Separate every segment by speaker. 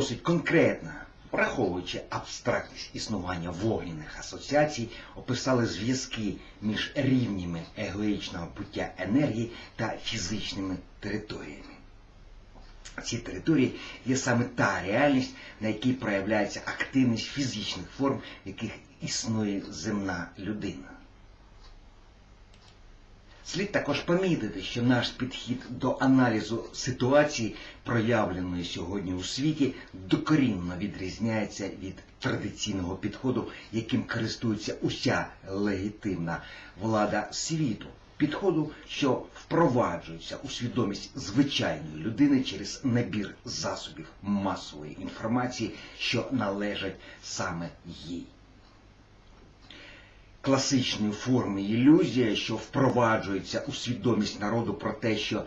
Speaker 1: досить конкретно, враховуючи абстрактність існування вогняних асоціацій, описали зв'язки між рівнями егоїчного буття енергії та фізичними територіями. Ці території є саме та реальність, на якій проявляється активність фізичних форм, в яких існує земна людина. Слід також помітити, що наш підхід до аналізу ситуації, проявленої сьогодні у світі, докорінно відрізняється від традиційного підходу, яким користується уся легітимна влада світу. Підходу, що впроваджується у свідомість звичайної людини через набір засобів масової інформації, що належать саме їй класичної форми ілюзія, що впроваджується у свідомість народу про те, що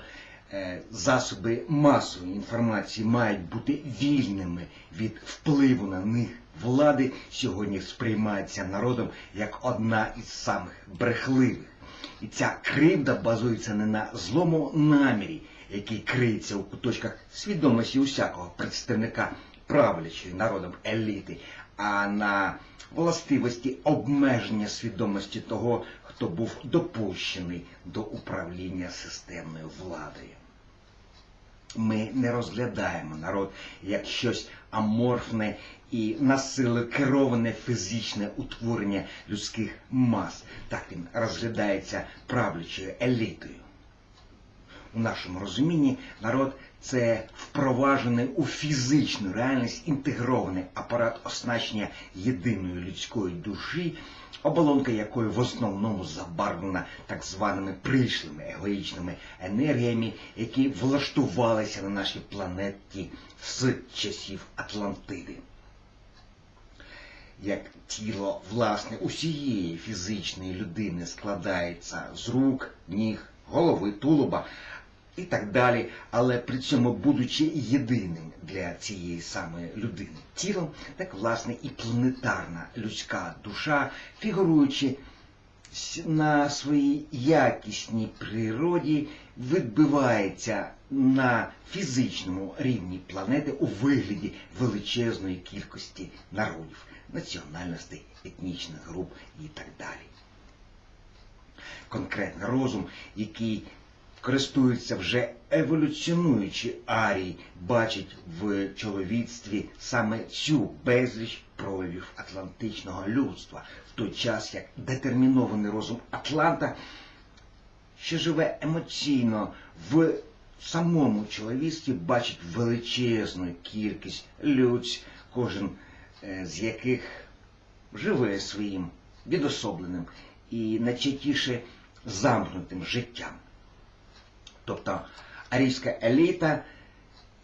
Speaker 1: е, засоби масової інформації мають бути вільними від впливу на них влади, сьогодні сприймається народом як одна із самих брехливих. І ця кривда базується не на злому намірі, який криється у куточках свідомості усякого представника правлячої народом еліти, а на властивості обмеження свідомості того, хто був допущений до управління системною владою. Ми не розглядаємо народ як щось аморфне і насилу кероване фізичне утворення людських мас. Так він розглядається правлячою елітою. У нашому розумінні народ це впроваджений у фізичну реальність інтегрований апарат оснащення єдиної людської душі, оболонка якої в основному забарвлена так званими прийшлими егоїчними енергіями, які влаштувалися на нашій планеті з часів Атлантиди. Як тіло власне усієї фізичної людини складається з рук, ніг, голови, тулуба, і так далі, але при цьому будучи єдиним для цієї самої людини тілом, так власне і планетарна людська душа, фігуруючи на своїй якісній природі, відбивається на фізичному рівні планети у вигляді величезної кількості народів, національностей, етнічних груп і так далі. Конкретний розум, який користуються вже еволюціонуючи арії, бачить в чоловіцтві саме цю безліч проявів атлантичного людства, в той час як детермінований розум Атланта, що живе емоційно в самому чоловіцтві, бачить величезну кількість людь, кожен е, з яких живе своїм відособленим і найчастіше замкнутим життям. Тобто арійська еліта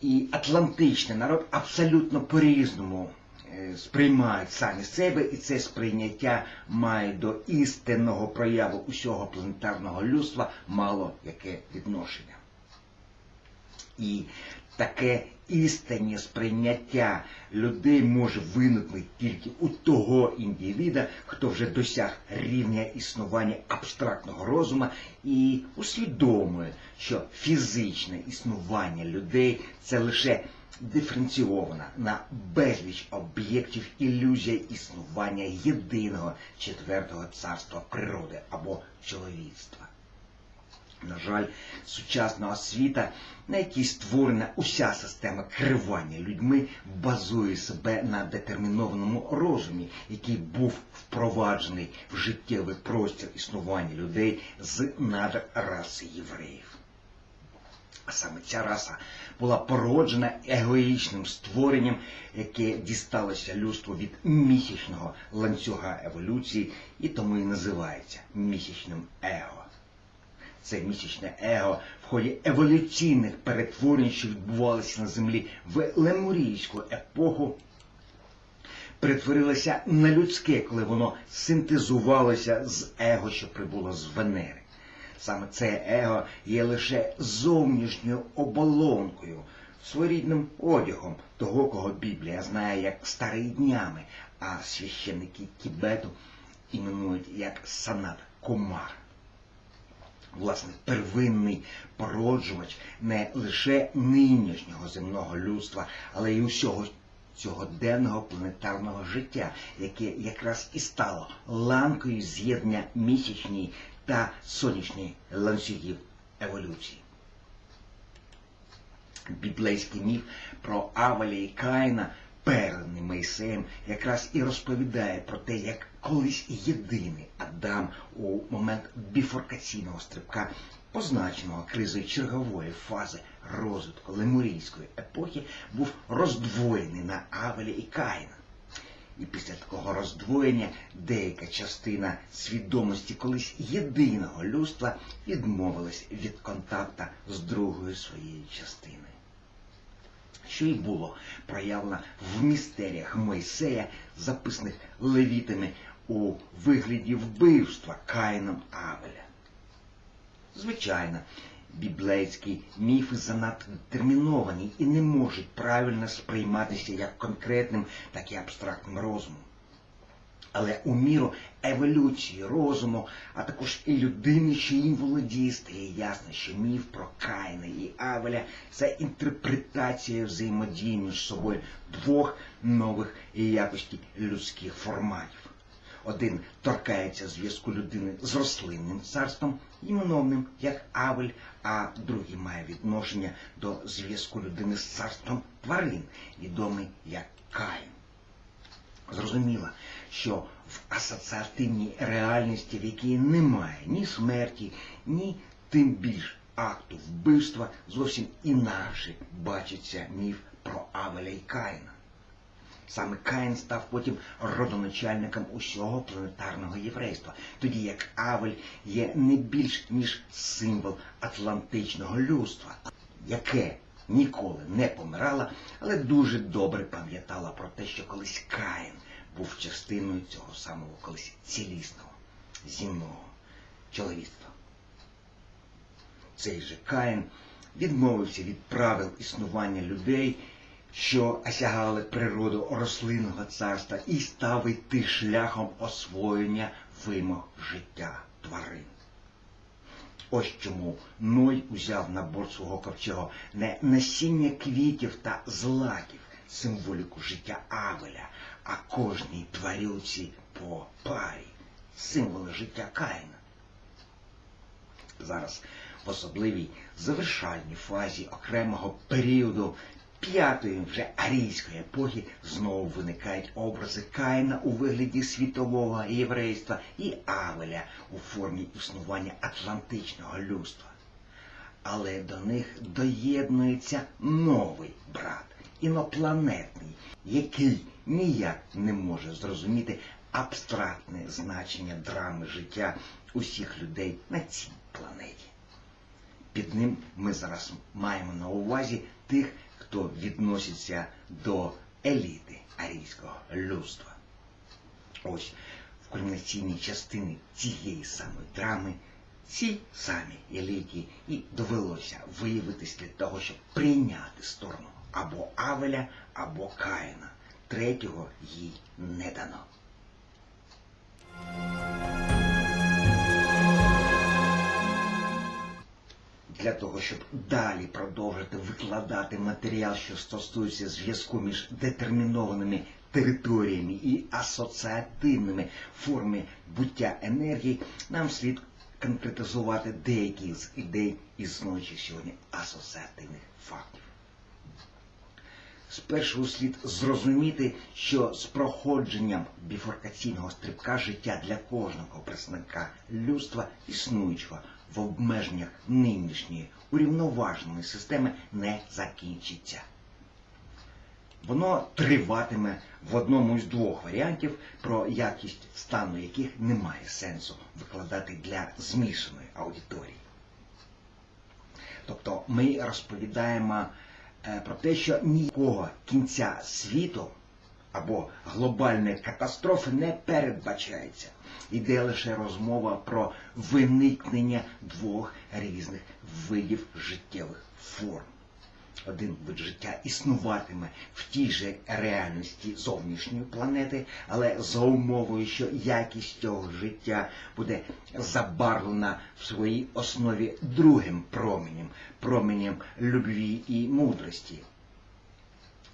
Speaker 1: і атлантичний народ абсолютно по-різному е, сприймають самі себе, і це сприйняття має до істинного прояву усього планетарного людства мало яке відношення. І таке істинне сприйняття людей може виникнути тільки у того індивіда, хто вже досяг рівня існування абстрактного розуму і усвідомує, що фізичне існування людей це лише диференційована на безліч об'єктів ілюзія існування єдиного четвертого царства природи або чоловіцтва. На жаль, сучасна освіта, на якій створена уся система керування людьми, базує себе на детермінованому розумі, який був впроваджений в життєвий простір існування людей з надр раси євреїв. А саме ця раса була породжена егоїчним створенням, яке дісталося людству від місячного ланцюга еволюції і тому і називається місячним его це місячне его в ході еволюційних перетворень, що відбувалися на землі в лемурійську епоху, перетворилося на людське, коли воно синтезувалося з его, що прибуло з Венери. Саме це его є лише зовнішньою оболонкою, своєрідним одягом того, кого Біблія знає як старий днями, а священники Тібету іменують як санат Кумар власне, первинний породжувач не лише нинішнього земного людства, але й усього цьогоденного планетарного життя, яке якраз і стало ланкою з'єднання місячної та сонячної ланцюгів еволюції. Біблейський міф про Авеля і Каїна, переданий Мойсеєм, якраз і розповідає про те, як колись єдиний Адам у момент біфоркаційного стрибка, позначеного кризою чергової фази розвитку лемурійської епохи, був роздвоєний на Авеля і Каїна. І після такого роздвоєння деяка частина свідомості колись єдиного людства відмовилась від контакта з другою своєю частиною. Що й було проявлено в містеріях Мойсея, записаних левітами у вигляді вбивства Каїном Авеля. Звичайно, біблейські міфи занадто детерміновані і не можуть правильно сприйматися як конкретним, так і абстрактним розумом. Але у міру еволюції розуму, а також і людини, що їм володіє, стає ясно, що міф про Каїна і Авеля це інтерпретація взаємодії між собою двох нових якості людських форматів. Один торкається зв'язку людини з рослинним царством, іменовним як Авель, а другий має відношення до зв'язку людини з царством тварин, відомий як Каїн. Зрозуміло, що в асоціативній реальності, в якій немає ні смерті, ні тим більш акту вбивства, зовсім інакше бачиться міф про Авеля і Каїна. Саме Каїн став потім родоначальником усього планетарного єврейства, тоді як Авель є не більш ніж символ атлантичного людства, яке ніколи не помирало, але дуже добре пам'ятала про те, що колись Каїн був частиною цього самого колись цілісного, зімного чоловіцтва. Цей же Каїн відмовився від правил існування людей що осягали природу рослинного царства і став йти шляхом освоєння вимог життя тварин. Ось чому Ной узяв на борт свого ковчега не насіння квітів та злаків, символіку життя Авеля, а кожній тварюці по парі, символи життя Каїна. Зараз в особливій завершальній фазі окремого періоду п'ятої вже арійської епохи знову виникають образи Каїна у вигляді світового єврейства і Авеля у формі існування атлантичного людства. Але до них доєднується новий брат, інопланетний, який ніяк не може зрозуміти абстрактне значення драми життя усіх людей на цій планеті. Під ним ми зараз маємо на увазі тих хто відноситься до еліти арійського людства. Ось в кульмінаційній частині цієї самої драми цій самій еліті і довелося виявитись для того, щоб прийняти сторону або Авеля, або Каїна. Третього їй не дано. для того, щоб далі продовжити викладати матеріал, що стосується зв'язку між детермінованими територіями і асоціативними формами буття енергії, нам слід конкретизувати деякі з ідей існуючих сьогодні асоціативних фактів. Спершу слід зрозуміти, що з проходженням біфоркаційного стрибка життя для кожного представника людства існуючого в обмеженнях нинішньої урівноваженої системи не закінчиться. Воно триватиме в одному із двох варіантів, про якість стану яких немає сенсу викладати для змішаної аудиторії. Тобто ми розповідаємо про те, що ніякого кінця світу або глобальної катастрофи не передбачається. Іде лише розмова про виникнення двох різних видів життєвих форм. Один вид життя існуватиме в тій же реальності зовнішньої планети, але за умовою, що якість цього життя буде забарвлена в своїй основі другим променем, променем любві і мудрості.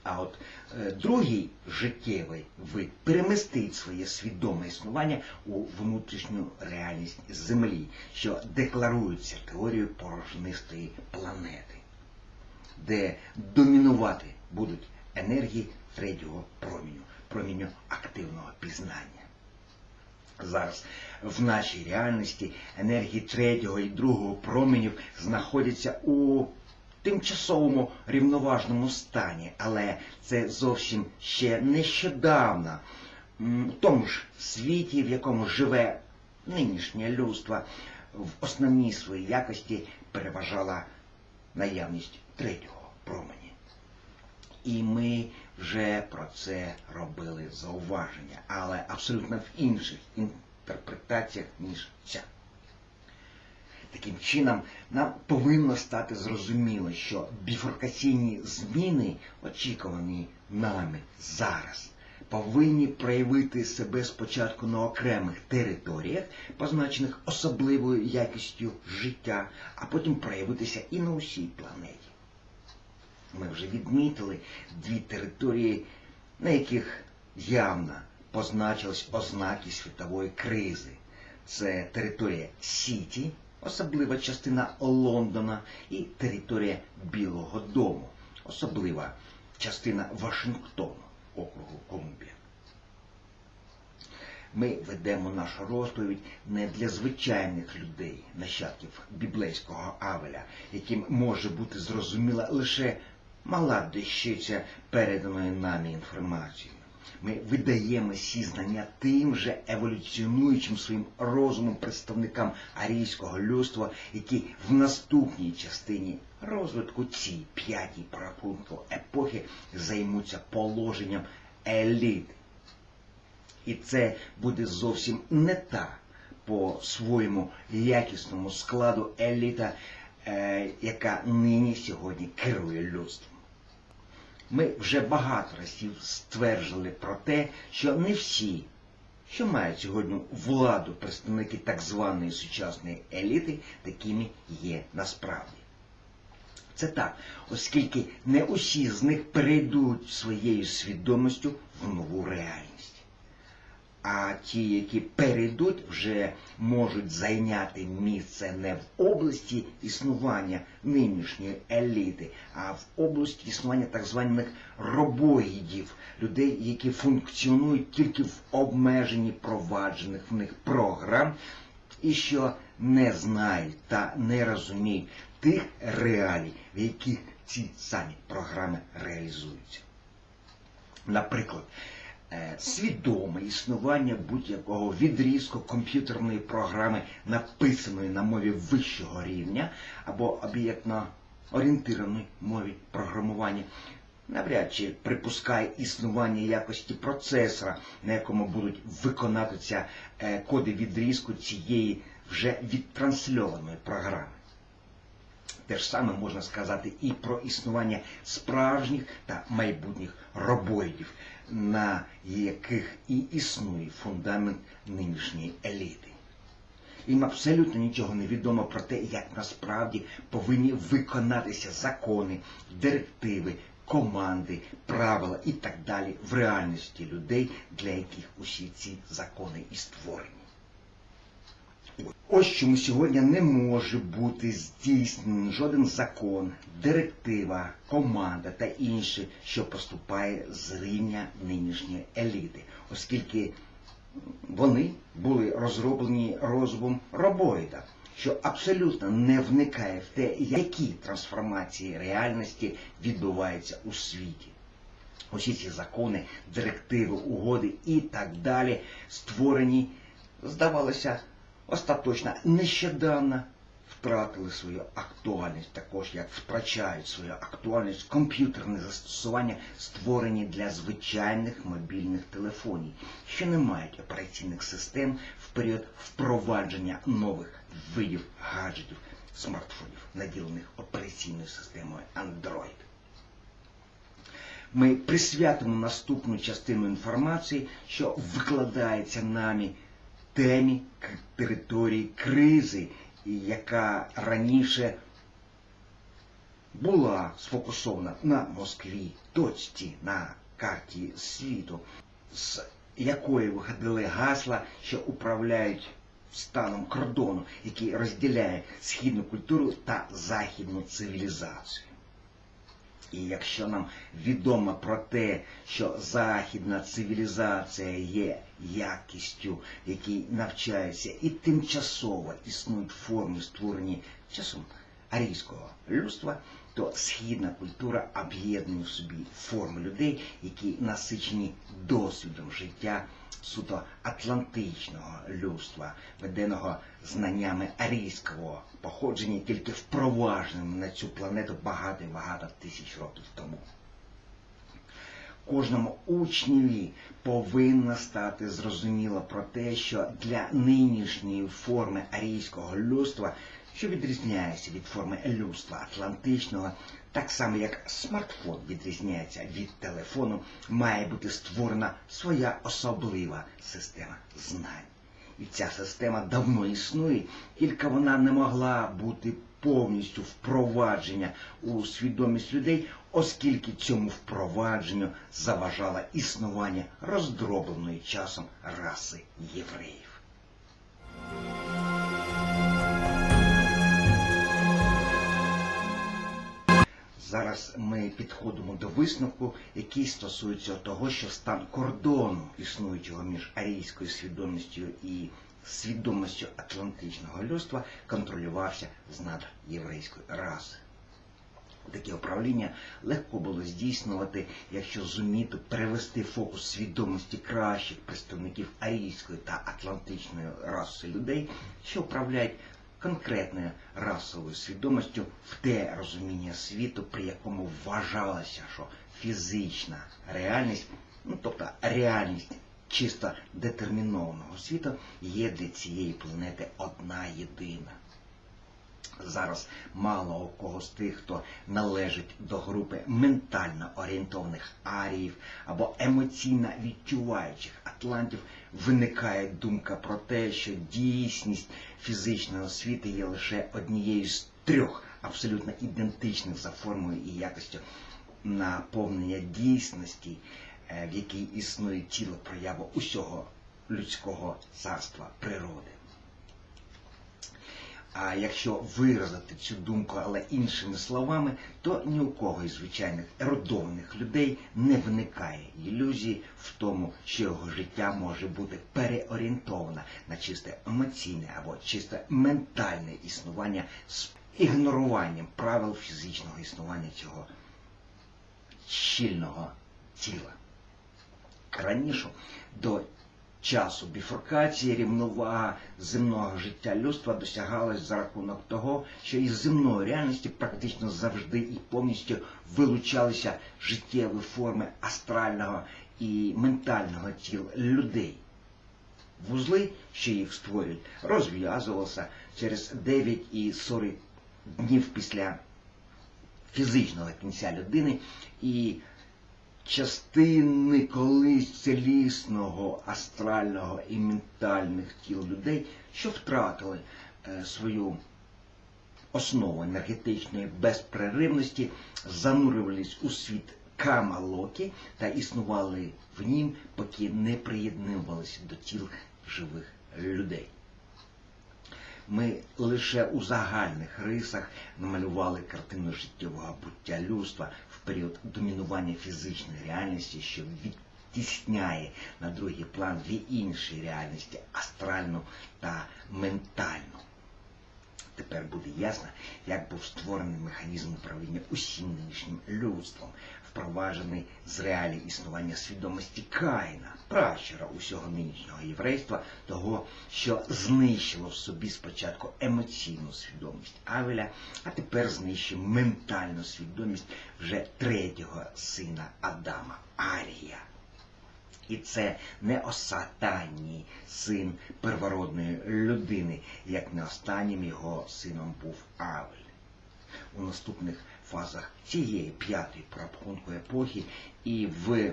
Speaker 1: А от е, другий життєвий вид перемістить своє свідоме існування у внутрішню реальність Землі, що декларується теорією порожнистої планети, де домінувати будуть енергії третього проміню, проміню активного пізнання. Зараз в нашій реальності енергії третього і другого променів знаходяться у тимчасовому рівноважному стані, але це зовсім ще нещодавно в тому ж світі, в якому живе нинішнє людство, в основній своїй якості переважала наявність третього промені. І ми вже про це робили зауваження, але абсолютно в інших інтерпретаціях, ніж ця. Таким чином, нам повинно стати зрозуміло, що біфуркаційні зміни, очікувані нами зараз, повинні проявити себе спочатку на окремих територіях, позначених особливою якістю життя, а потім проявитися і на усій планеті. Ми вже відмітили дві території, на яких явно позначились ознаки світової кризи. Це територія Сіті, особлива частина Лондона, і територія Білого Дому, особлива частина Вашингтону, округу Колумбія. Ми ведемо нашу розповідь не для звичайних людей, нащадків біблейського Авеля, яким може бути зрозуміла лише мала дещиця переданої нами інформацією. Ми видаємо ці знання тим же еволюціонуючим своїм розумом представникам арійського людства, які в наступній частині розвитку цій п'ятій порахунку епохи займуться положенням еліти. І це буде зовсім не та по своєму якісному складу еліта, е, яка нині сьогодні керує людством. Ми вже багато разів стверджували про те, що не всі, що мають сьогодні владу представники так званої сучасної еліти, такими є насправді. Це так, оскільки не усі з них перейдуть своєю свідомістю в нову реальність. А ті, які перейдуть, вже можуть зайняти місце не в області існування нинішньої еліти, а в області існування так званих робоїдів, людей, які функціонують тільки в обмеженні проваджених в них програм, і що не знають та не розуміють тих реалій, в яких ці самі програми реалізуються. Наприклад, свідоме існування будь-якого відрізку комп'ютерної програми, написаної на мові вищого рівня або об'єктно орієнтированій мові програмування, навряд чи припускає існування якості процесора, на якому будуть виконатися е, коди відрізку цієї вже відтрансльованої програми. Те ж саме можна сказати і про існування справжніх та майбутніх робоїдів, на яких і існує фундамент нинішньої еліти. Їм абсолютно нічого не відомо про те, як насправді повинні виконатися закони, директиви, команди, правила і так далі в реальності людей, для яких усі ці закони і створені. Ось чому сьогодні не може бути здійснений жоден закон, директива, команда та інше, що поступає з рівня нинішньої еліти, оскільки вони були розроблені розумом робоїда, що абсолютно не вникає в те, які трансформації реальності відбуваються у світі. Усі ці закони, директиви, угоди і так далі створені, здавалося, остаточно нещодавно втратили свою актуальність, також як втрачають свою актуальність комп'ютерні застосування, створені для звичайних мобільних телефонів, що не мають операційних систем в період впровадження нових видів гаджетів смартфонів, наділених операційною системою Android. Ми присвятимо наступну частину інформації, що викладається нами темі території кризи, яка раніше була сфокусована на Москві, точці на карті світу, з якої виходили гасла, що управляють станом кордону, який розділяє східну культуру та західну цивілізацію. І якщо нам відомо про те, що західна цивілізація є якістю, якій навчаються і тимчасово існують форми, створені часом арійського людства, то східна культура об'єднує в собі форми людей, які насичені досвідом життя суто атлантичного людства, веденого знаннями арійського походження, тільки впровадженим на цю планету багато-багато тисяч років тому. Кожному учневі повинно стати зрозуміло про те, що для нинішньої форми арійського людства, що відрізняється від форми людства атлантичного, так само як смартфон відрізняється від телефону, має бути створена своя особлива система знань. І ця система давно існує, тільки вона не могла бути повністю впровадження у свідомість людей, оскільки цьому впровадженню заважало існування роздробленої часом раси євреїв. Зараз ми підходимо до висновку, який стосується того, що стан кордону існуючого між арійською свідомістю і свідомістю атлантичного людства контролювався з надр єврейської раси. Таке управління легко було здійснювати, якщо зуміти перевести фокус свідомості кращих представників арійської та атлантичної раси людей, що управляють конкретною расовою свідомістю в те розуміння світу, при якому вважалося, що фізична реальність, ну тобто реальність чисто детермінованого світу, є для цієї планети одна єдина. Зараз мало у кого з тих, хто належить до групи ментально орієнтованих аріїв або емоційно відчуваючих атлантів, виникає думка про те, що дійсність фізичного світу є лише однією з трьох абсолютно ідентичних за формою і якостю наповнення дійсності, е, в якій існує тіло прояву усього людського царства природи. А якщо виразити цю думку, але іншими словами, то ні у кого із звичайних ерудованих людей не виникає ілюзії в тому, що його життя може бути переорієнтоване на чисте емоційне або чисте ментальне існування з ігноруванням правил фізичного існування цього щільного тіла. Раніше до часу біфуркації рівновага земного життя людства досягалась за рахунок того, що із земної реальності практично завжди і повністю вилучалися життєві форми астрального і ментального тіл людей. Вузли, що їх створюють, розв'язувалися через 9 і 40 днів після фізичного кінця людини і частини колись цілісного астрального і ментальних тіл людей, що втратили е, свою основу енергетичної безперервності, занурювались у світ Камалокі та існували в нім, поки не приєднувалися до тіл живих людей. Ми лише у загальних рисах намалювали картину життєвого буття людства період домінування фізичної реальності, що відтісняє на другий план дві інші реальності астральну та ментальну. Тепер буде ясно, як був створений механізм управління усім нинішнім людством, впроваджений з реалій існування свідомості Каїна, пращура усього нинішнього єврейства, того, що знищило в собі спочатку емоційну свідомість Авеля, а тепер знищує ментальну свідомість вже третього сина Адама Арія. І це не останній син первородної людини, як не останнім його сином був Авель. У наступних фазах цієї п'ятої прорахунку епохи і в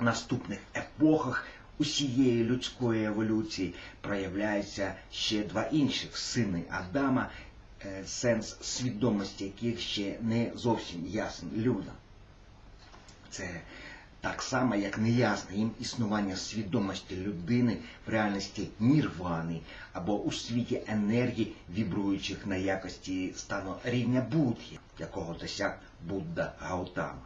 Speaker 1: наступних епохах усієї людської еволюції проявляються ще два інших сини Адама, е, сенс свідомості яких ще не зовсім ясен людям. Це так само, як неясне їм існування свідомості людини в реальності нірвани або у світі енергії, вібруючих на якості стану рівня Будхи, якого досяг Будда Гаутама.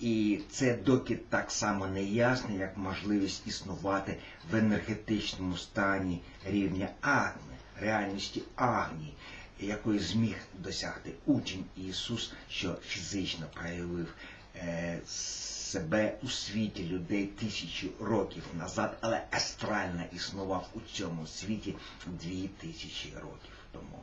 Speaker 1: І це доки так само неясно, як можливість існувати в енергетичному стані рівня Агни, реальності Агні, якої зміг досягти учень Ісус, що фізично проявив е, себе у світі людей тисячі років назад, але астрально існував у цьому світі дві тисячі років тому.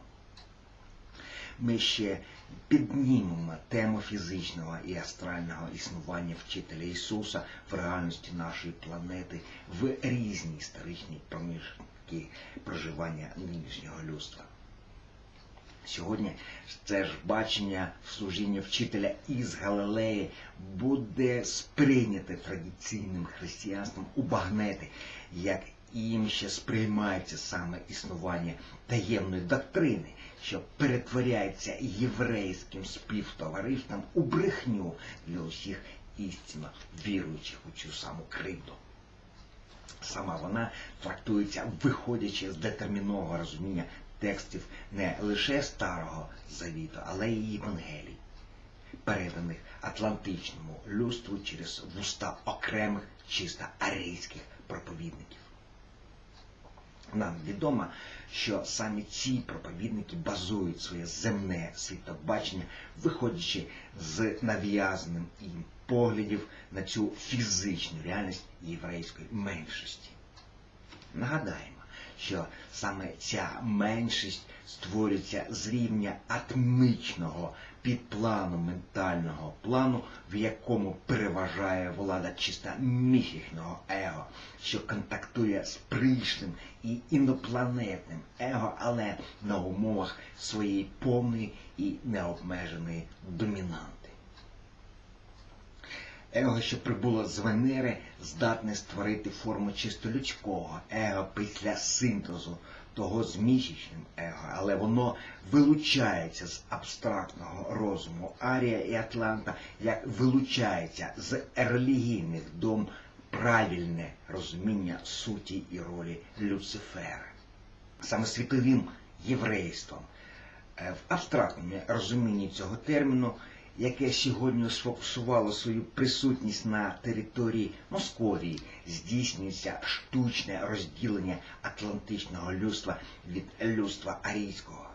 Speaker 1: Ми ще піднімемо тему фізичного і астрального існування вчителя Ісуса в реальності нашої планети в різні історичні проміжки проживання нинішнього людства. Сьогодні це ж бачення в служінні вчителя із Галилеї буде сприйняте традиційним християнством у багнети, як їм ще сприймається саме існування таємної доктрини, що перетворяється єврейським співтовариством у брехню для усіх істинно віруючих у цю саму кривду. Сама вона трактується, виходячи з детермінованого розуміння текстів не лише Старого Завіту, але й Євангелій, переданих атлантичному людству через вуста окремих чисто арійських проповідників. Нам відомо, що саме ці проповідники базують своє земне світобачення, виходячи з нав'язаним їм поглядів на цю фізичну реальність єврейської меншості. Нагадаємо, що саме ця меншість створюється з рівня атмічного підплану ментального плану, в якому переважає влада чисто міфічного его, що контактує з прийшлим і інопланетним его, але на умовах своєї повної і необмеженої домінанти. Его, що прибуло з Венери, здатне створити форму чисто людського его після синтезу того з місячним его, але воно вилучається з абстрактного розуму Арія і Атланта, як вилучається з релігійних дом правильне розуміння суті і ролі Люцифера. Саме світовим єврейством е, в абстрактному розумінні цього терміну яке сьогодні сфокусувало свою присутність на території Московії, здійснюється штучне розділення атлантичного людства від людства арійського.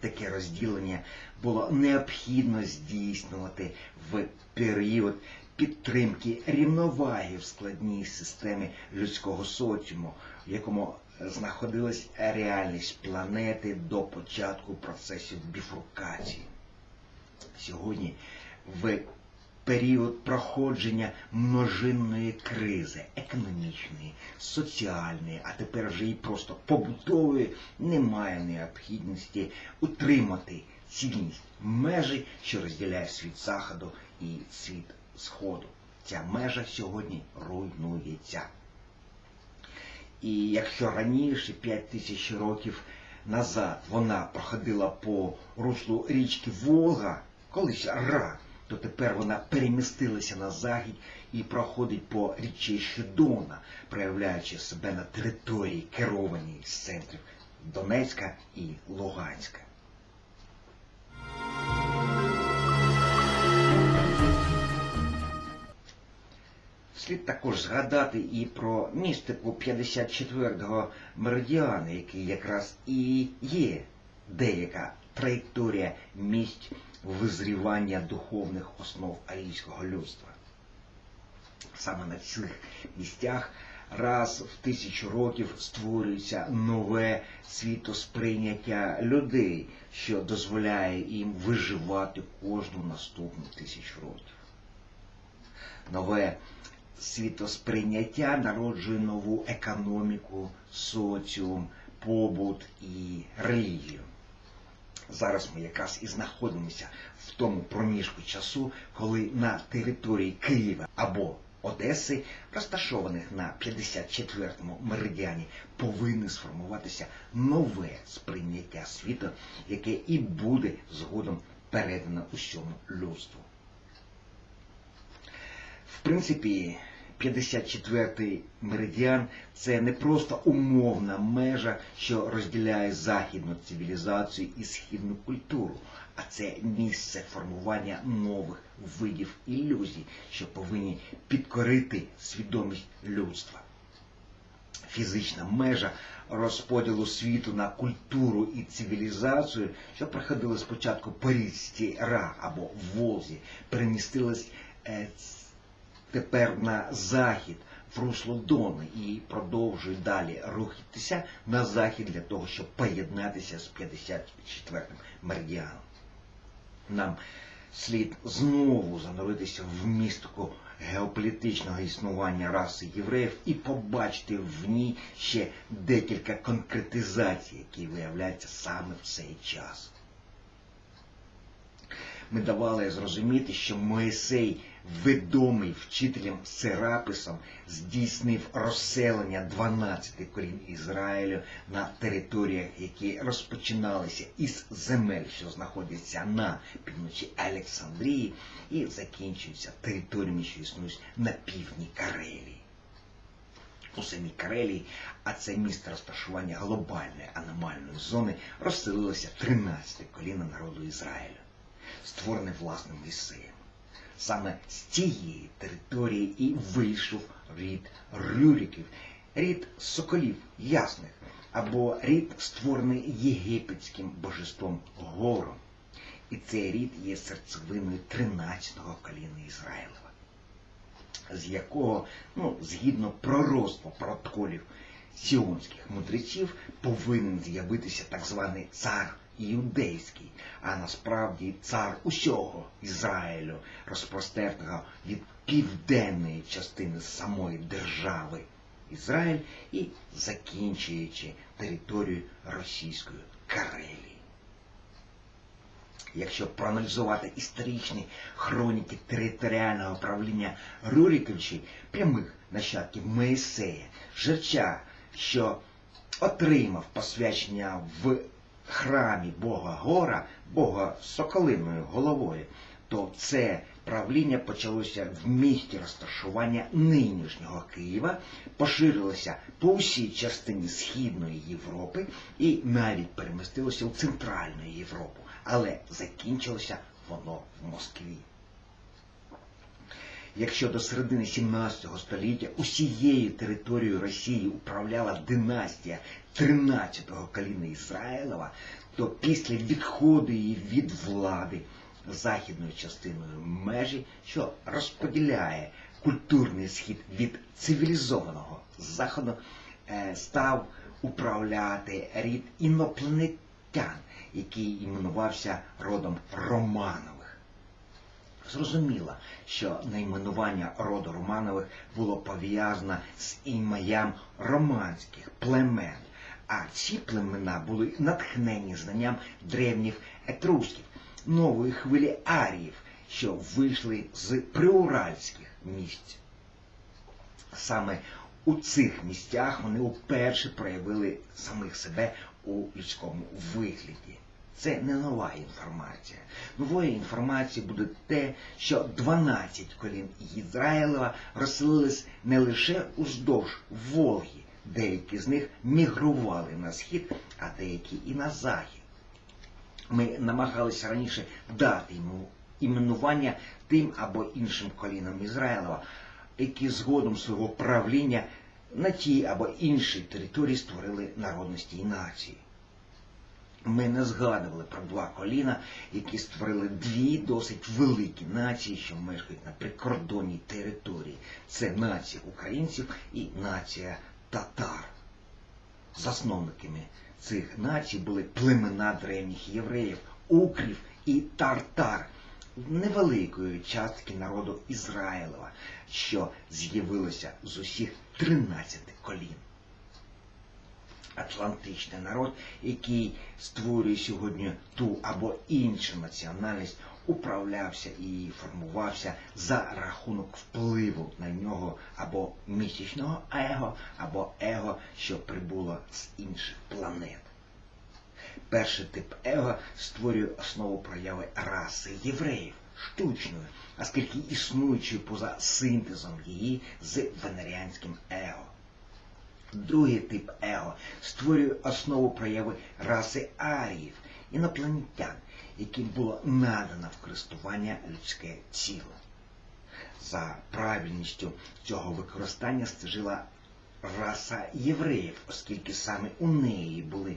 Speaker 1: Таке розділення було необхідно здійснювати в період підтримки рівноваги в складній системі людського соціуму, в якому знаходилась реальність планети до початку процесів біфуркації сьогодні в період проходження множинної кризи, економічної, соціальної, а тепер вже і просто побутової, немає необхідності утримати цільність межі, що розділяє світ заходу і світ сходу. Ця межа сьогодні руйнується. І якщо раніше 5 тисяч років назад вона проходила по руслу річки Волга, колись Ра, то тепер вона перемістилася на захід і проходить по річищі Дона, проявляючи себе на території, керованій з центрів Донецька і Луганська. Слід також згадати і про містику 54-го меридіана, який якраз і є деяка траєкторія місць визрівання духовних основ арійського людства. Саме на цих місцях раз в тисячу років створюється нове світосприйняття людей, що дозволяє їм виживати кожну наступну тисячу років. нове світосприйняття народжує нову економіку, соціум, побут і релігію. Зараз ми якраз і знаходимося в тому проміжку часу, коли на території Києва або Одеси, розташованих на 54-му меридіані, повинне сформуватися нове сприйняття світу, яке і буде згодом передано усьому людству. В принципі, 54-й меридіан це не просто умовна межа, що розділяє західну цивілізацію і східну культуру, а це місце формування нових видів ілюзій, що повинні підкорити свідомість людства. Фізична межа розподілу світу на культуру і цивілізацію, що проходили спочатку по річці Ра або Волзі, перемістилась е, тепер на захід в русло Дони і продовжує далі рухатися на захід для того, щоб поєднатися з 54-м меридіаном. Нам слід знову зануритися в містику геополітичного існування раси євреїв і побачити в ній ще декілька конкретизацій, які виявляються саме в цей час. Ми давали зрозуміти, що Моїсей, відомий вчителем Сераписом, здійснив розселення 12 колін Ізраїлю на територіях, які розпочиналися із земель, що знаходяться на півночі Олександрії, і закінчуються територіями, що існують на півдні Карелії. У самій Карелії, а це місце розташування глобальної аномальної зони, розселилося 13 коліна народу Ізраїлю створений власним Моїсеєм. Саме з цієї території і вийшов рід Рюриків, рід соколів ясних, або рід, створений єгипетським божеством Гором. І цей рід є серцевиною 13-го коліна Ізраїлева, з якого, ну, згідно пророцтва протоколів сіонських мудреців, повинен з'явитися так званий цар іудейський, а насправді цар усього Ізраїлю, розпростертого від південної частини самої держави Ізраїль і закінчуючи територію російської Карелії. Якщо проаналізувати історичні хроніки територіального правління Рюриковичів, прямих нащадків Моїсея, Жерча, що отримав посвячення в храмі Бога Гора, Бога соколиною головою, то це правління почалося в місті розташування нинішнього Києва, поширилося по всій частині Східної Європи і навіть перемістилося у Центральну Європу, але закінчилося воно в Москві. Якщо до середини 17 століття усією територією Росії управляла династія 13-го коліна Ізраїлова, то після відходу її від влади західною частиною межі, що розподіляє культурний схід від цивілізованого заходу, е, став управляти рід інопланетян, який іменувався родом Романових. Зрозуміло, що найменування роду Романових було пов'язане з ім'ям романських племен, а ці племена були натхнені знанням древніх етрусків, нової хвилі аріїв, що вийшли з приуральських місць. Саме у цих місцях вони вперше проявили самих себе у людському вигляді. Це не нова інформація. Новою інформацією буде те, що 12 колін Ізраїлева розселились не лише уздовж Волги, деякі з них мігрували на схід, а деякі і на захід. Ми намагалися раніше дати йому іменування тим або іншим колінам Ізраїлева, які згодом свого правління на тій або іншій території створили народності і нації. Ми не згадували про два коліна, які створили дві досить великі нації, що мешкають на прикордонній території. Це нація українців і нація татар. Засновниками цих націй були племена древніх євреїв, укрів і тартар, невеликої частки народу Ізраїлева, що з'явилося з усіх 13 колін. Атлантичний народ, який створює сьогодні ту або іншу національність, управлявся і формувався за рахунок впливу на нього або місячного его, або его, що прибуло з інших планет. Перший тип его створює основу прояви раси євреїв штучною, оскільки існуючою поза синтезом її з венеріанським его. Другий тип его створює основу прояви раси аріїв, інопланетян, яким було надано в користування людське тіло. За правильністю цього використання стежила раса євреїв, оскільки саме у неї були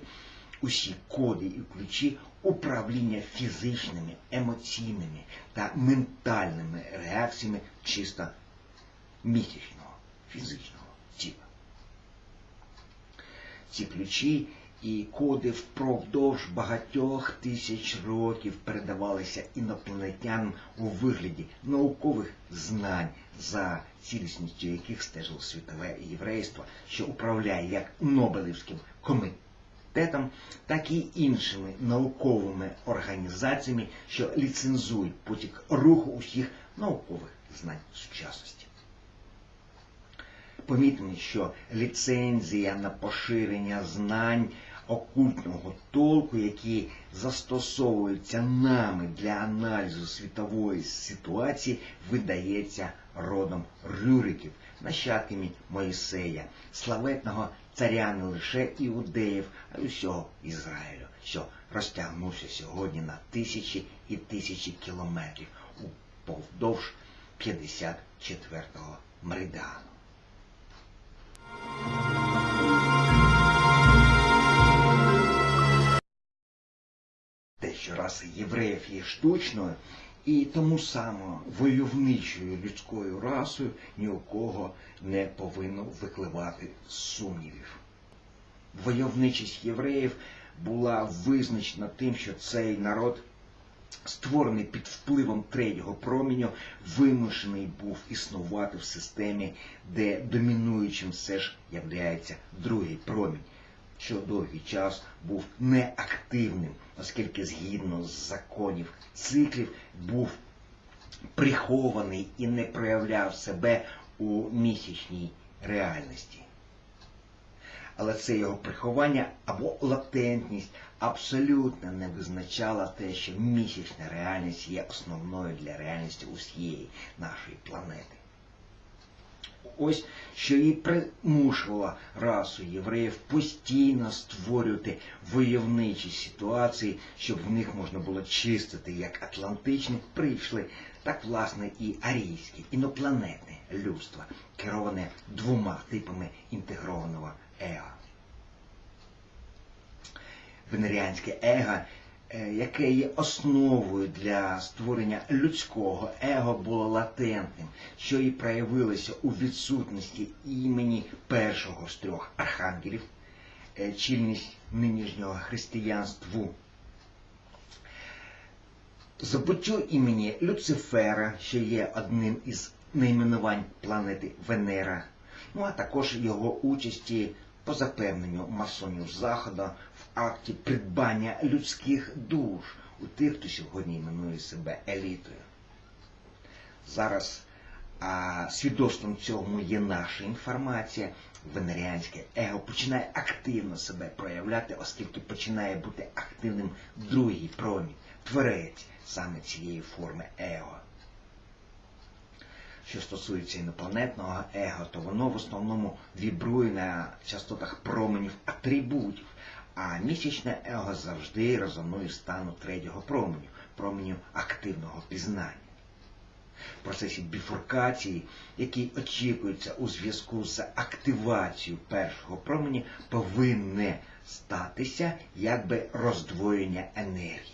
Speaker 1: усі коди і ключі управління фізичними, емоційними та ментальними реакціями чисто місячного фізичного тіла. Ці ключі і коди впродовж багатьох тисяч років передавалися інопланетянам у вигляді наукових знань, за цілісністю яких стежило світове єврейство, що управляє як Нобелівським комітетом, так і іншими науковими організаціями, що ліцензують потік руху усіх наукових знань сучасності. Помітно, що ліцензія на поширення знань окультного толку, які застосовуються нами для аналізу світової ситуації, видається родом Рюриків, нащадками Моїсея, славетного царя не лише іудеїв, а й усього Ізраїлю, що розтягнувся сьогодні на тисячі і тисячі кілометрів уповдовж 54-го меридіану. Те, що раса євреїв є штучною і тому само войовничою людською расою ні у кого не повинно викливати сумнівів. Войовничість євреїв була визначена тим, що цей народ, створений під впливом третього променю, вимушений був існувати в системі, де домінуючим все ж являється другий промінь що довгий час був неактивним, оскільки згідно з законів циклів був прихований і не проявляв себе у місячній реальності. Але це його приховання або латентність абсолютно не визначала те, що місячна реальність є основною для реальності усієї нашої планети. Ось що і примушувала расу євреїв постійно створювати войовничі ситуації, щоб в них можна було чистити як атлантичні прийшли, так власне і арійське, інопланетне людство, кероване двома типами інтегрованого его. Венеріанське его яке є основою для створення людського его, було латентним, що і проявилося у відсутності імені першого з трьох архангелів, е, чільність нинішнього християнству. Забуттю імені Люцифера, що є одним із найменувань планети Венера, ну а також його участі по запевненню масонів Заходу в акті придбання людських душ у тих, хто сьогодні іменує себе елітою. Зараз а, свідоцтвом цьому є наша інформація. Венеріанське его починає активно себе проявляти, оскільки починає бути активним другий промінь, творець саме цієї форми его. Що стосується інопланетного его, то воно в основному вібрує на частотах променів атрибутів, а місячне его завжди резонує стану третього променю, променю активного пізнання. В процесі біфуркації, який очікується у зв'язку з активацією першого промені, повинне статися якби роздвоєння енергії.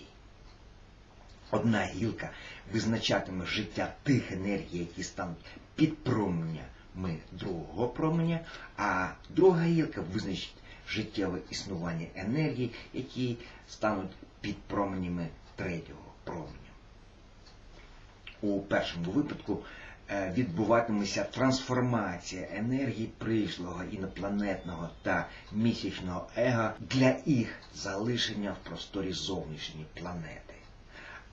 Speaker 1: Одна гілка визначатиме життя тих енергій, які стануть під променями другого променя, а друга гілка визначить життєве існування енергії, які стануть під променями третього променя. У першому випадку е, відбуватиметься трансформація енергії прийшлого інопланетного та місячного ега для їх залишення в просторі зовнішньої планети.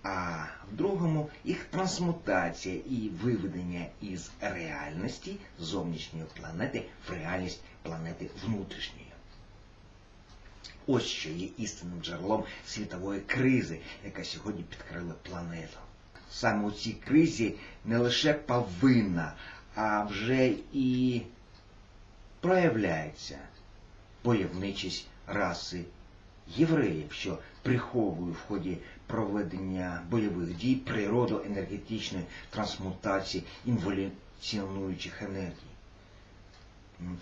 Speaker 1: А в другому їх трансмутація і виведення із реальності зовнішньої планети в реальність планети внутрішньої. Ось що є істинним джерелом світової кризи, яка сьогодні підкрила планету. Саме у цій кризі не лише повинна, а вже і проявляється бойовничість раси євреїв, що приховує в ході проведення бойових дій природу енергетичної трансмутації інволюціонуючих енергій.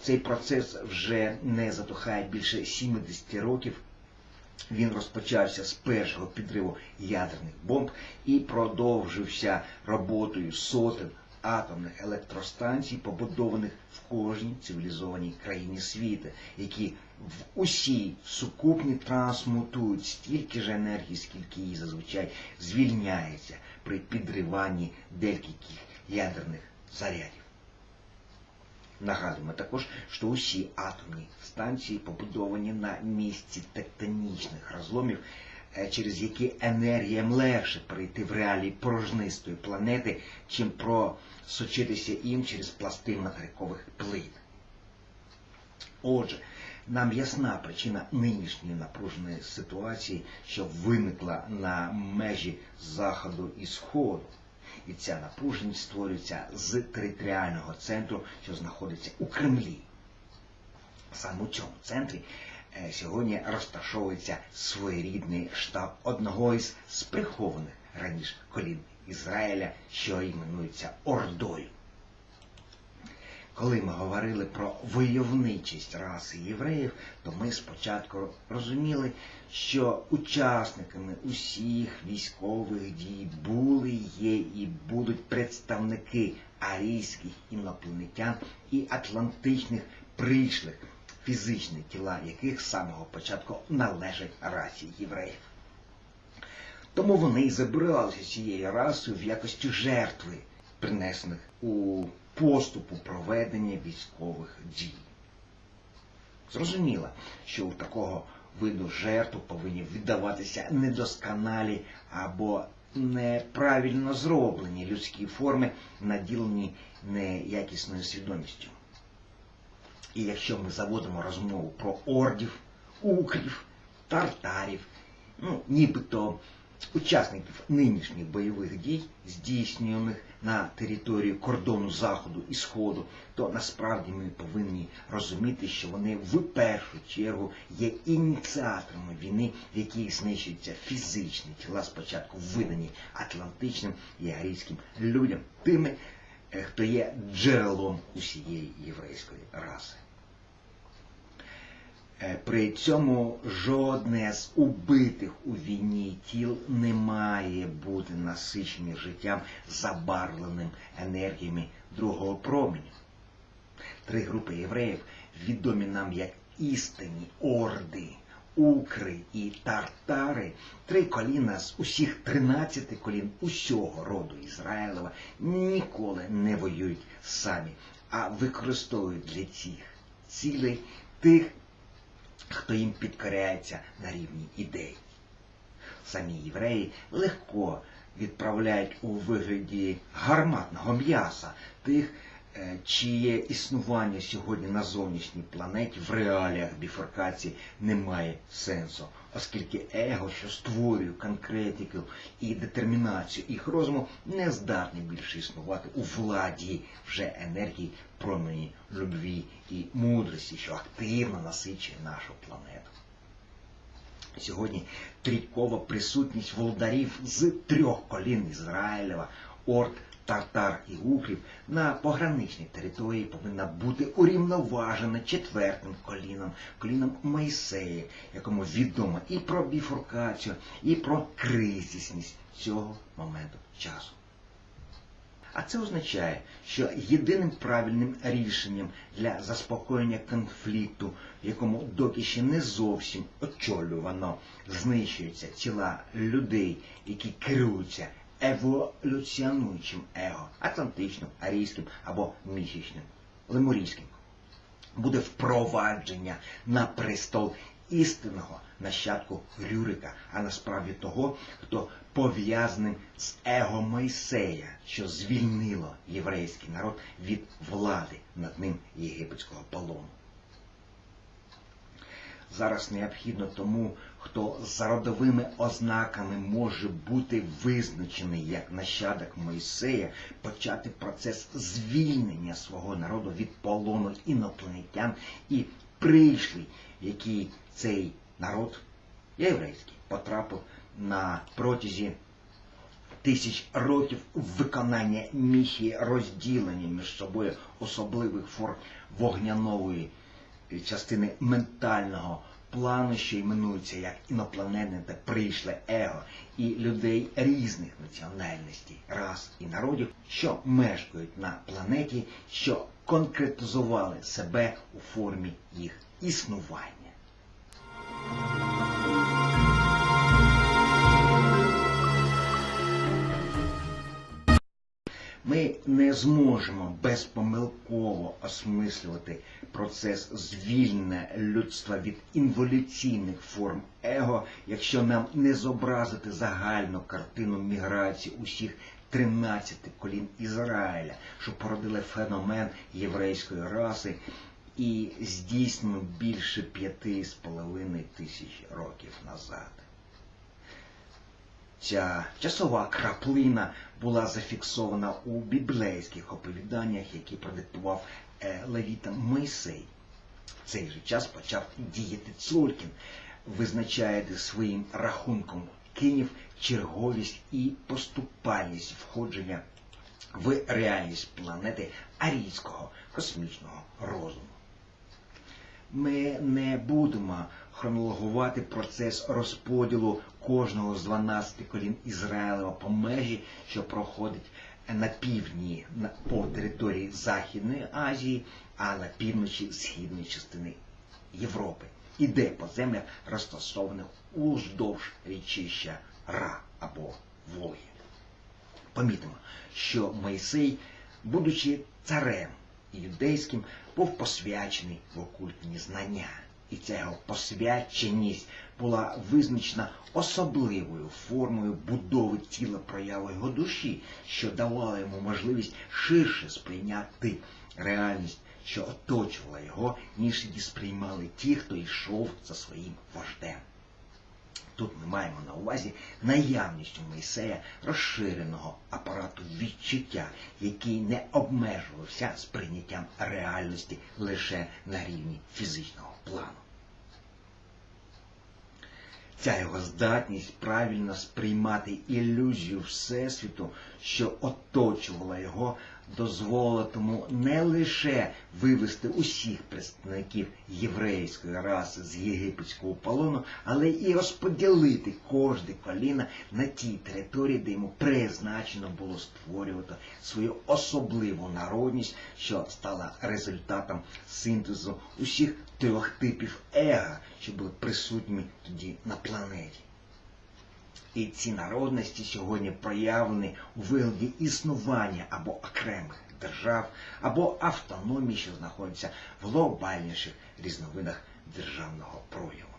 Speaker 1: Цей процес вже не затухає більше 70 років. Він розпочався з першого підриву ядерних бомб і продовжився роботою сотень атомних електростанцій, побудованих в кожній цивілізованій країні світу, які в усій сукупні трансмутують стільки ж енергії, скільки її зазвичай звільняється при підриванні декількох ядерних зарядів. Нагадуємо також, що усі атомні станції побудовані на місці тектонічних розломів, через які енергіям легше перейти в реалії порожнистої планети, чим просочитися їм через пласти материкових плит. Отже, нам ясна причина нинішньої напруженої ситуації, що виникла на межі Заходу і Сходу. І ця напруженість створюється з територіального центру, що знаходиться у Кремлі. Саме у цьому центрі е, сьогодні розташовується своєрідний штаб одного із сприхованих раніше колін Ізраїля, що іменується Ордою. Коли ми говорили про войовничість раси євреїв, то ми спочатку розуміли, що учасниками усіх військових дій були, є і будуть представники арійських інопланетян і атлантичних прийшлих, фізичні тіла яких з самого початку належать расі євреїв. Тому вони і забиралися цією расою в якості жертви, принесених у поступу проведення військових дій. Зрозуміло, що у такого виду жертв повинні віддаватися недосконалі або неправильно зроблені людські форми, наділені неякісною свідомістю. І якщо ми заводимо розмову про ордів, укрів, тартарів, ну, нібито учасників нинішніх бойових дій, здійснюваних на території кордону Заходу і Сходу, то насправді ми повинні розуміти, що вони в першу чергу є ініціаторами війни, в якій знищуються фізичні тіла, спочатку видані атлантичним і арійським людям, тими, е, хто є джерелом усієї єврейської раси. Е, При цьому жодне з убитих у війні тіл не має бути насичені життям забарвленим енергіями другого променю. Три групи євреїв відомі нам як істинні орди, укри і тартари, три коліна з усіх тринадцяти колін усього роду Ізраїлева ніколи не воюють самі, а використовують для цих цілей тих хто їм підкоряється на рівні ідей. Самі євреї легко відправляють у вигляді гарматного м'яса тих, е, чиє існування сьогодні на зовнішній планеті в реаліях біфоркації не має сенсу, оскільки его, що створює конкретику і детермінацію їх розуму, не здатний більше існувати у владі вже енергії промені любві і мудрості, що активно насичує нашу планету. Сьогодні трійкова присутність володарів з трьох колін Ізраїлева, Орд, Тартар і Укрів на пограничній території повинна бути урівноважена четвертим коліном, коліном Моїсея, якому відомо і про біфуркацію, і про кризисність цього моменту часу. А це означає, що єдиним правильним рішенням для заспокоєння конфлікту, якому доки ще не зовсім очолювано знищуються тіла людей, які керуються еволюціонуючим его, атлантичним, арійським або місячним, лемурійським. Буде впровадження на престол істинного нащадку Рюрика, а насправді того, хто пов'язаний з его Мойсея, що звільнило єврейський народ від влади над ним єгипетського полону. Зараз необхідно тому, хто за родовими ознаками може бути визначений як нащадок Мойсея, почати процес звільнення свого народу від полону інопланетян і прийшлий, який цей народ єврейський потрапив на протязі тисяч років виконання місії розділення між собою особливих форм вогнянової частини ментального плану, що іменуються як інопланетне та прийшле его, і людей різних національностей, рас і народів, що мешкають на планеті, що конкретизували себе у формі їх існування. Зможемо безпомилково осмислювати процес звільнення людства від інволюційних форм его, якщо нам не зобразити загальну картину міграції усіх 13 колін Ізраїля, що породили феномен єврейської раси і здійснено більше п'яти з половиною тисяч років назад. Ця часова краплина була зафіксована у біблейських оповіданнях, які продиктував е, левітам Мойсей. В цей же час почав діяти Цуркін, визначаючи своїм рахунком кинів черговість і поступальність входження в реальність планети арійського космічного розуму. Ми не будемо хронологувати процес розподілу кожного з 12 колін Ізраїлева по межі, що проходить на півдні по території Західної Азії, а на півночі східної частини Європи. Іде по землях, розташованих уздовж річища Ра або Волги. Помітимо, що Мойсей, будучи царем юдейським, був посвячений в окультні знання. І ця його посвяченість була визначена особливою формою будови тіла прояви його душі, що давала йому можливість ширше сприйняти реальність, що оточувала його, ніж її сприймали ті, хто йшов за своїм вождем. Тут ми маємо на увазі наявність у Мойсея розширеного апарату відчуття, який не обмежувався сприйняттям реальності лише на рівні фізичного плану. Ця його здатність правильно сприймати ілюзію Всесвіту, що оточувала його, дозволила тому не лише вивести усіх представників єврейської раси з єгипетського полону, але і розподілити кожне коліна на тій території, де йому призначено було створювати свою особливу народність, що стала результатом синтезу усіх трьох типів ега, що були присутніми тоді на планеті. І ці народності сьогодні проявлені у вигляді існування або окремих держав, або автономії, що знаходяться в глобальніших різновидах державного прояву.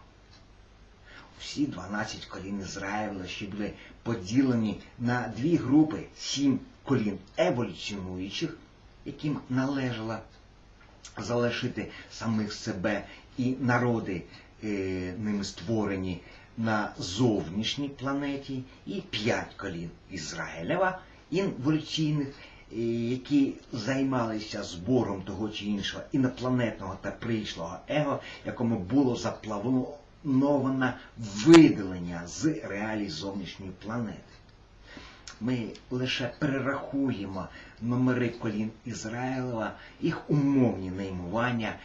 Speaker 1: Всі 12 колін Ізраїля, що були поділені на дві групи, сім колін еволюціонуючих, яким належало залишити самих себе і народи е, ними створені на зовнішній планеті, і п'ять колін Ізраїлева інволюційних, е, які займалися збором того чи іншого інопланетного та прийшлого его, якому було заплановано видалення з реалій зовнішньої планети. Ми лише перерахуємо номери колін Ізраїлева, їх умовні найменування,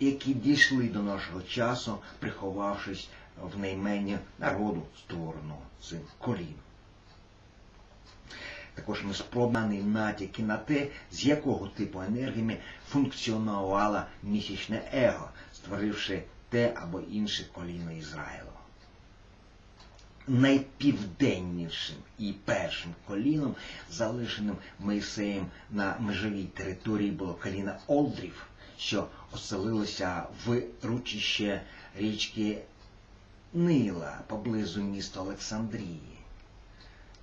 Speaker 1: які дійшли до нашого часу, приховавшись в найменні народу створеного цим колін. Також ми спробували натяки на те, з якого типу енергіями функціонувало місячне его, створивши те або інше коліно Ізраїлова. найпівденнішим і першим коліном, залишеним Моїсеєм на межовій території, було коліна Олдрів, що оселилося в ручище річки Нила поблизу міста Олександрії.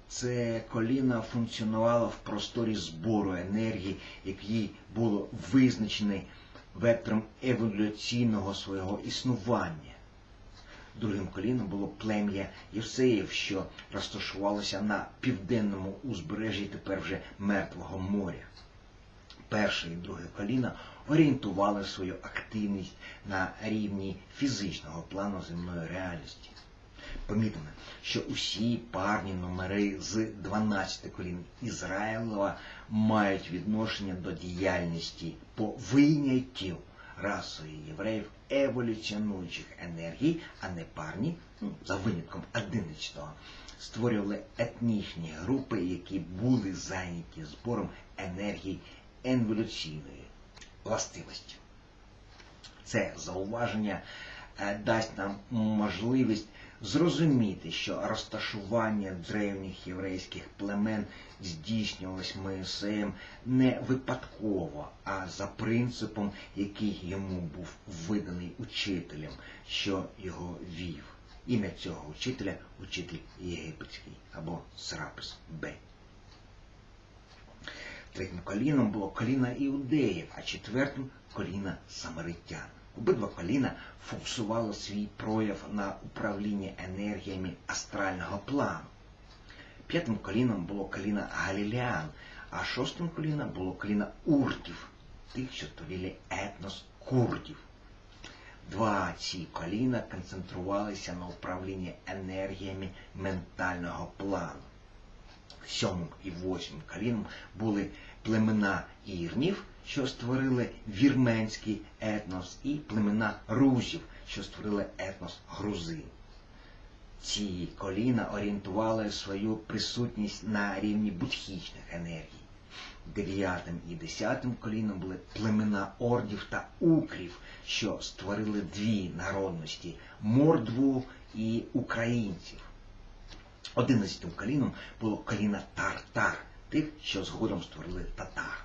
Speaker 1: Це коліна функціонувало в просторі збору енергії, який було визначений вектором еволюційного свого існування. Другим коліном було плем'я Євсеїв, що розташувалося на південному узбережжі тепер вже Мертвого моря. Перше і друге коліна орієнтували свою активність на рівні фізичного плану земної реальності. Помітимо, що усі парні номери з 12 колін Ізраїлова мають відношення до діяльності по вийняттю расою євреїв еволюціонуючих енергій, а не парні, ну, за винятком 11-го, створювали етнічні групи, які були зайняті збором енергії еволюційної властивості. Це зауваження е, дасть нам можливість зрозуміти, що розташування древніх єврейських племен здійснювалось Моїсеєм не випадково, а за принципом, який йому був виданий учителем, що його вів. Ім'я цього учителя учитель єгипетський або Срапис Б. Третім коліном було коліна іудеїв, а четвертим коліна самаритян. Обидва коліна фокусували свій прояв на управлінні енергіями астрального плану. П'ятим коліном було коліна Галілеан, а шостим коліном було коліна уртів, тих, що створили етнос курдів. Два ці коліна концентрувалися на управлінні енергіями ментального плану. Сьомим і восьмим коліном були племена ірнів, що створили вірменський етнос, і племена рузів, що створили етнос грузин. Ці коліна орієнтували свою присутність на рівні будхічних енергій. Дев'ятим і десятим коліном були племена ордів та укрів, що створили дві народності мордву і українців. Одинадцятим коліном було коліна тартар, тих, що згодом створили татар.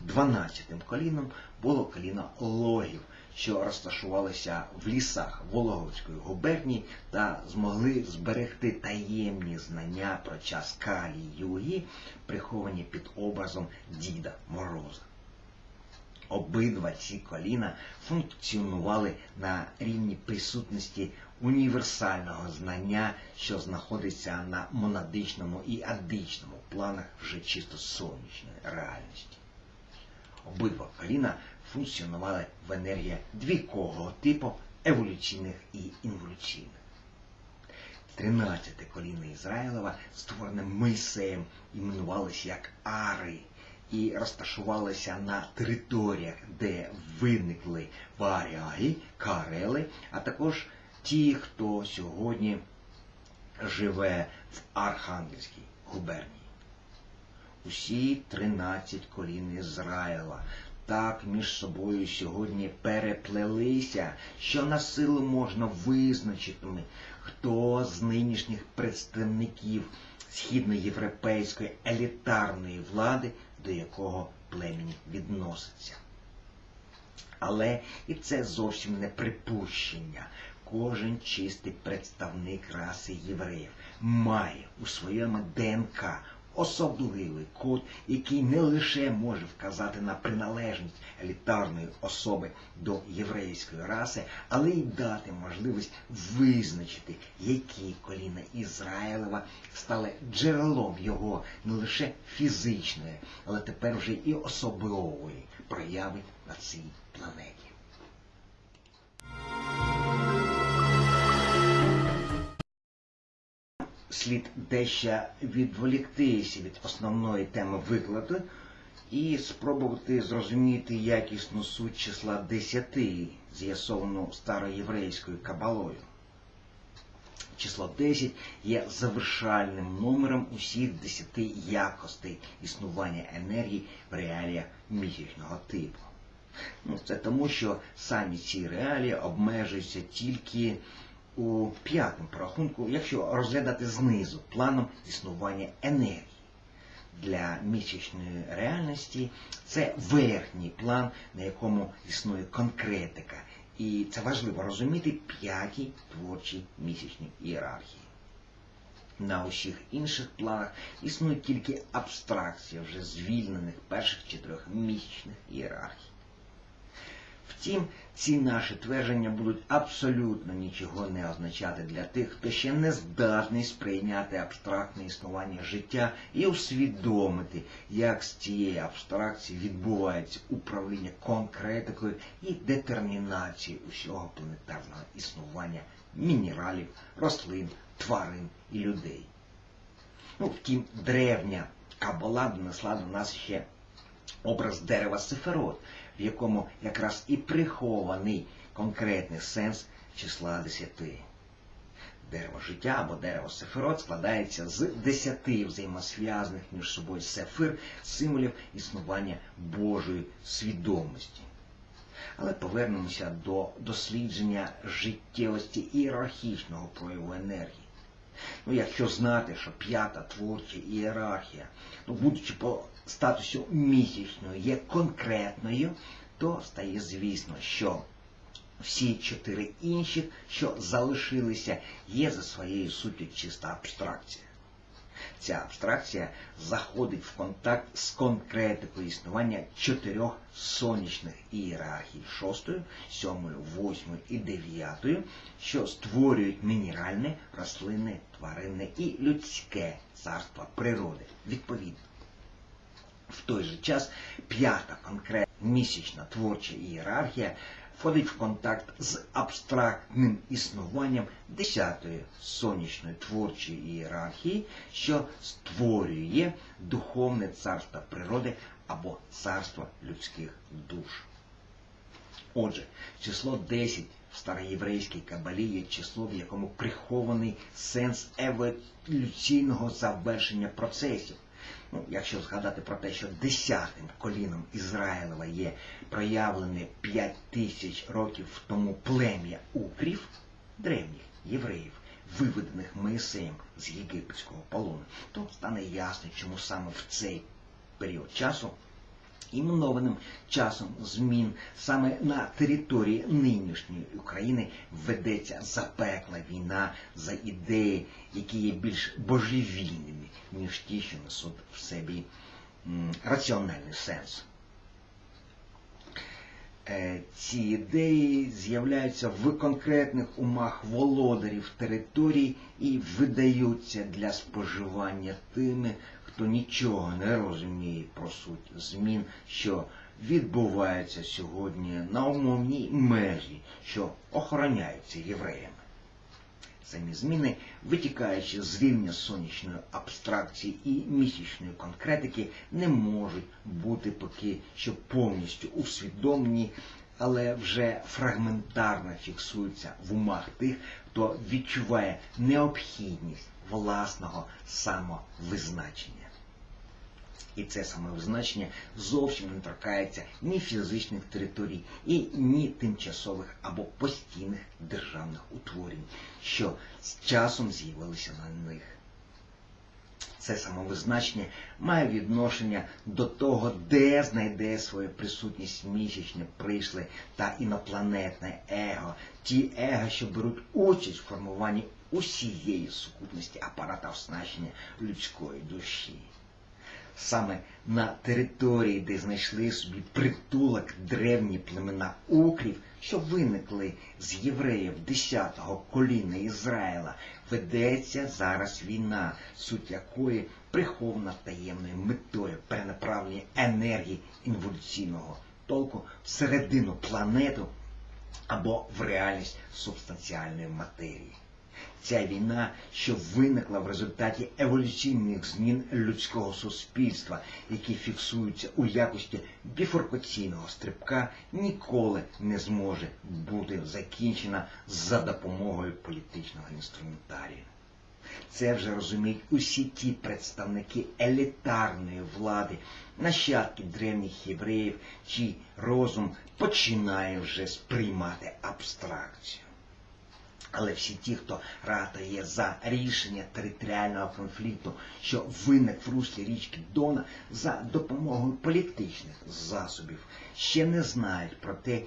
Speaker 1: Дванадцятим коліном було коліно логів, що розташувалися в лісах Вологовської губернії та змогли зберегти таємні знання про час Калі Югі, приховані під образом Діда Мороза. Обидва ці коліна функціонували на рівні присутності універсального знання, що знаходиться на монадичному і адичному планах вже чисто сонячної реальності. Обидва коліна функціонували в енергії двійкового типу еволюційних і інволюційних. Тринадцяте коліно Ізраїлова, створене Мойсеєм, іменувалося як Ари і розташувалися на територіях, де виникли варяги, карели, а також ті, хто сьогодні живе в Архангельській губернії. Усі 13 колін Ізраїла так між собою сьогодні переплелися, що на силу можна визначити, хто з нинішніх представників східноєвропейської елітарної влади до якого племені відноситься. Але і це зовсім не припущення. Кожен чистий представник раси євреїв має у своєму ДНК особливий код, який не лише може вказати на приналежність елітарної особи до єврейської раси, але й дати можливість визначити, які коліна Ізраїлева стали джерелом його не лише фізичної, але тепер вже і особливої прояви на цій планеті. Слід дещо відволіктися від основної теми викладу і спробувати зрозуміти якісну суть числа 10, з'ясовану староєврейською кабалою. Число 10 є завершальним номером усіх 10 якостей існування енергії в реаліях місячного типу. Ну, Це тому, що самі ці реалії обмежуються тільки у п'ятому порахунку, якщо розглядати знизу планом існування енергії. Для місячної реальності це верхній план, на якому існує конкретика. І це важливо розуміти п'ятій творчій місячній ієрархії. На усіх інших планах існує тільки абстракція вже звільнених перших чотирьох місячних ієрархій. Втім, ці наші твердження будуть абсолютно нічого не означати для тих, хто ще не здатний сприйняти абстрактне існування життя і усвідомити, як з цієї абстракції відбувається управління конкретикою і детермінацією усього планетарного існування мінералів, рослин, тварин і людей. Ну, втім, древня кабала донесла до нас ще образ дерева Сеферот, в якому якраз і прихований конкретний сенс числа десяти. Дерево життя або дерево Сеферот складається з десяти взаємосв'язаних між собою сефир, символів існування Божої свідомості. Але повернемося до дослідження життєвості ієрархічного прояву енергії. Ну, якщо знати, що п'ята творча ієрархія, ну, будучи по статусу місячною, є конкретною, то стає звісно, що всі чотири інші, що залишилися, є за своєю суттю чиста абстракція. Ця абстракція заходить в контакт з конкретикою існування чотирьох сонячних ієрархій шостою, сьомою, восьмою і дев'ятою, що створюють мінеральне, рослинне, тваринне і людське царство природи. Відповідно. В той же час п'ята конкретна місячна творча ієрархія входить в контакт з абстрактним існуванням десятої сонячної творчої ієрархії, що створює духовне царство природи або царство людських душ. Отже, число 10 в староєврейській кабалі є число, в якому прихований сенс еволюційного завершення процесів. Ну, Якщо згадати про те, що десятим коліном Ізраїлева є проявлене 5 тисяч років тому плем'я укрів, древніх євреїв, виведених Моїсеєм з єгипетського полону, то стане ясно, чому саме в цей період часу іменованим часом змін саме на території нинішньої України ведеться запекла війна за ідеї, які є більш божевільними, ніж ті, що несуть в собі раціональний сенс. Е, ці ідеї з'являються в конкретних умах володарів територій і видаються для споживання тими, хто нічого не розуміє про суть змін, що відбуваються сьогодні на умовній межі, що охороняються євреями. Самі зміни, витікаючи з рівня сонячної абстракції і місячної конкретики, не можуть бути поки що повністю усвідомлені, але вже фрагментарно фіксуються в умах тих, хто відчуває необхідність власного самовизначення. І це самовизначення зовсім не торкається ні фізичних територій, і ні тимчасових або постійних державних утворень, що з часом з'явилися на них. Це самовизначення має відношення до того, де знайде свою присутність місячне прийшли та інопланетне его, ті его, що беруть участь в формуванні усієї сукупності апарата оснащення людської душі саме на території, де знайшли собі притулок древні племена укрів, що виникли з євреїв 10-го коліна Ізраїла, ведеться зараз війна, суть якої прихована таємною метою перенаправлення енергії інволюційного толку всередину планету або в реальність субстанціальної матерії. Ця війна, що виникла в результаті еволюційних змін людського суспільства, які фіксуються у якості біфуркаційного стрибка, ніколи не зможе бути закінчена за допомогою політичного інструментарію. Це вже розуміють усі ті представники елітарної влади, нащадки древніх євреїв, чий розум починає вже сприймати абстракцію. Але всі ті, хто ратує за рішення територіального конфлікту, що виник в руслі річки Дона за допомогою політичних засобів, ще не знають про те,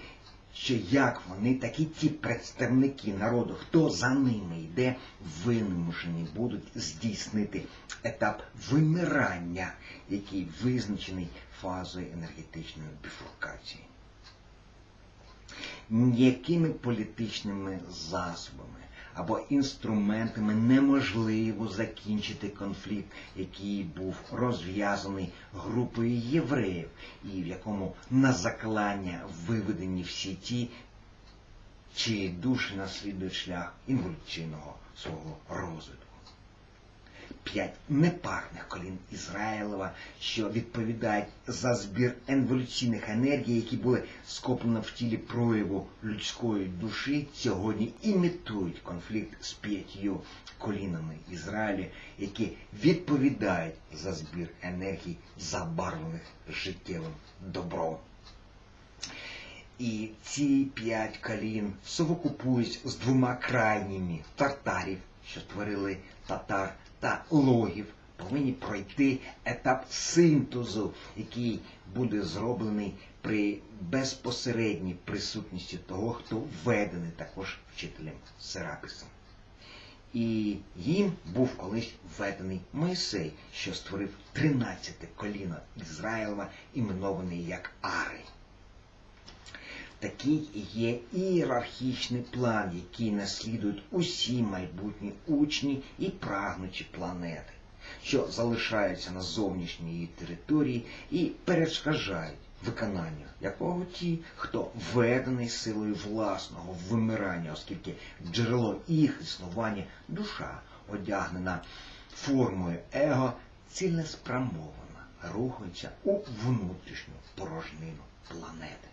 Speaker 1: що як вони, так і ті представники народу, хто за ними йде, вимушені будуть здійснити етап вимирання, який визначений фазою енергетичної біфуркації ніякими політичними засобами або інструментами неможливо закінчити конфлікт, який був розв'язаний групою євреїв, і в якому на заклання виведені всі ті, чиї душі наслідують шлях інволюційного свого розвитку п'ять непарних колін Ізраїлева, що відповідають за збір еволюційних енергій, які були скоплені в тілі прояву людської душі, сьогодні імітують конфлікт з п'ятью колінами Ізраїля, які відповідають за збір енергій, забарвлених життєвим добром. І ці п'ять колін совокупують з двома крайніми тартарів, що створили татар та логів, повинні пройти етап синтезу, який буде зроблений при безпосередній присутності того, хто введений також вчителем Серапісом. І їм був колись введений Мойсей, що створив 13 коліно Ізраїлова, іменований як Ари. Такий є ієрархічний план, який наслідують усі майбутні учні і прагнучі планети, що залишаються на зовнішній її території і перешкоджають виконанню якого ті, хто введений силою власного вимирання, оскільки джерело їх існування душа одягнена формою его, цілеспрямована, рухається у внутрішню порожнину планети.